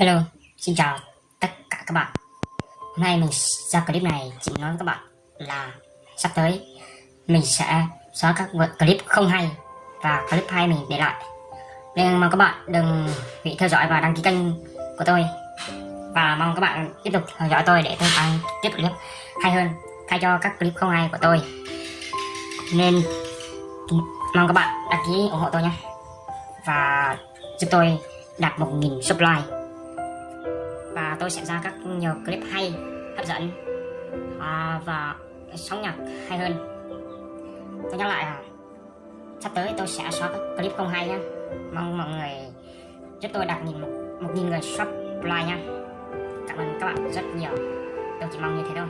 Hello, xin chào tất cả các bạn. Hôm nay mình ra clip này chỉ nói với các bạn là sắp tới mình sẽ xóa các clip không hay và clip hay mình để lại. Nên mong các bạn đừng bị theo dõi và đăng ký kênh của tôi. Và mong các bạn tiếp tục theo dõi tôi để tôi tăng tiếp clip hay hơn thay cho các clip không hay của tôi. Nên mong các bạn đăng ký ủng hộ tôi nhé. Và giúp tôi đạt 1.000 subscribe tôi sẽ ra các nhiều clip hay hấp dẫn à, và sóng nhạc hay hơn. Tôi nhắc lại là sắp tới tôi sẽ xóa các clip không hay nhé mong mọi người giúp tôi đạt nhìn một, một nghìn người subscribe nha cảm ơn các bạn rất nhiều. Tôi chỉ mong như thế thôi.